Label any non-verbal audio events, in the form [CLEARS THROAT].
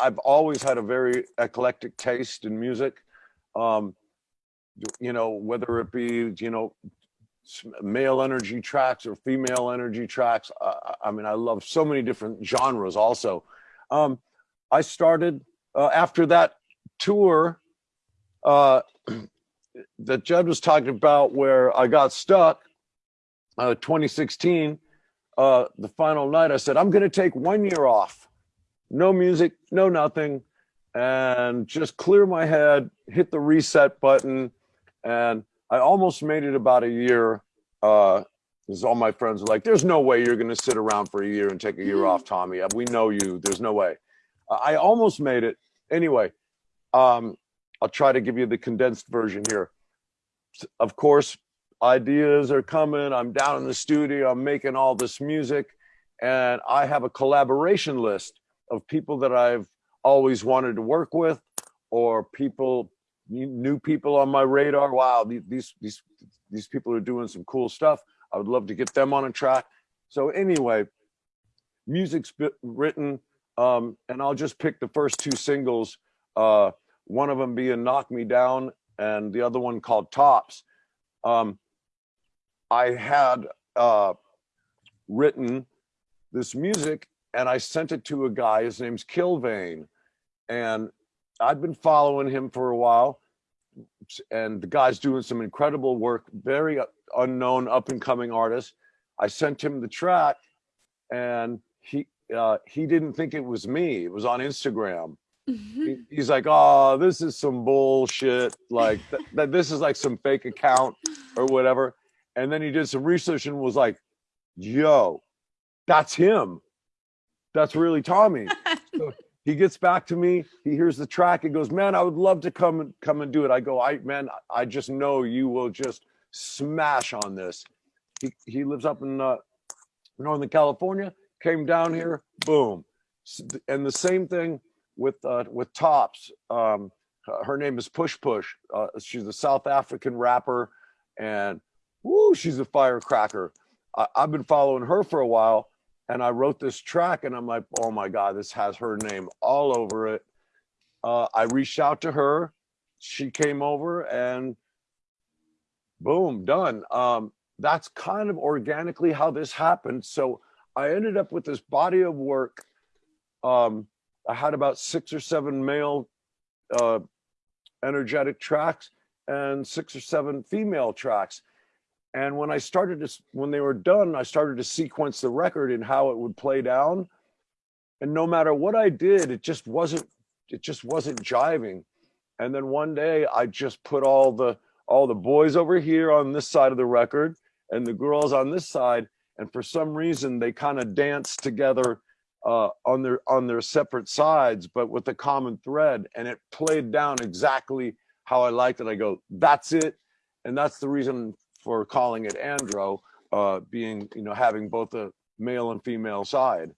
I've always had a very eclectic taste in music. Um, you know, whether it be, you know, male energy tracks or female energy tracks. I, I- mean, I love so many different genres also. Um, I started uh, after that tour uh, [CLEARS THROAT] that Jed was talking about where I got stuck, uh, 2016, uh, the final night, I said, I'm going to take one year off. No music, no nothing, and just clear my head, hit the reset button. And I almost made it about a year. Uh, because all my friends were like, there's no way you're going to sit around for a year and take a year off, Tommy. We know you. There's no way. I almost made it. Anyway, um, I'll try to give you the condensed version here. Of course, ideas are coming. I'm down in the studio. I'm making all this music, and I have a collaboration list of people that I've always wanted to work with, or people, new people on my radar. Wow, these these these people are doing some cool stuff. I would love to get them on a track. So anyway, music's written, um, and I'll just pick the first two singles. Uh, one of them being "Knock Me Down" and the other one called "Tops." Um, I had uh, written this music, and I sent it to a guy. His name's Killvein, and I'd been following him for a while. And the guy's doing some incredible work, very unknown, up and coming artist. I sent him the track, and he uh, he didn't think it was me. It was on Instagram. He- He's like, "Oh, this is some bullshit. Like th- [LAUGHS] that. This is like some fake account or whatever." And then he did some research and was like, "Yo, that's him. That's really Tommy." [LAUGHS] So he gets back to me. He hears the track. He goes, "Man, I would love to come and come and do it." I go, "I man, I just know you will just smash on this." He he lives up in uh, Northern California. Came down here, boom. And the same thing with uh, with Tops. Um, her name is Push Push. Uh, she's a South African rapper, and woo, she's a firecracker. I, I've been following her for a while, and I wrote this track, and I'm like, oh my god, this has her name all over it. Uh, I reached out to her. She came over, and boom, done. Um, that's kind of organically how this happened. So I ended up with this body of work. Um, I had about six or seven male uh, energetic tracks and six or seven female tracks. And when I started to, when they were done, I started to sequence the record and how it would play down. And no matter what I did, it just wasn't, it just wasn't jiving. And then one day I just put all the, all the boys over here on this side of the record and the girls on this side. And for some reason, they kind of danced together uh, on their on their separate sides, but with a common thread, and it played down exactly how I liked it. I go, that's it, and that's the reason for calling it Andro, uh, being you know having both a male and female side.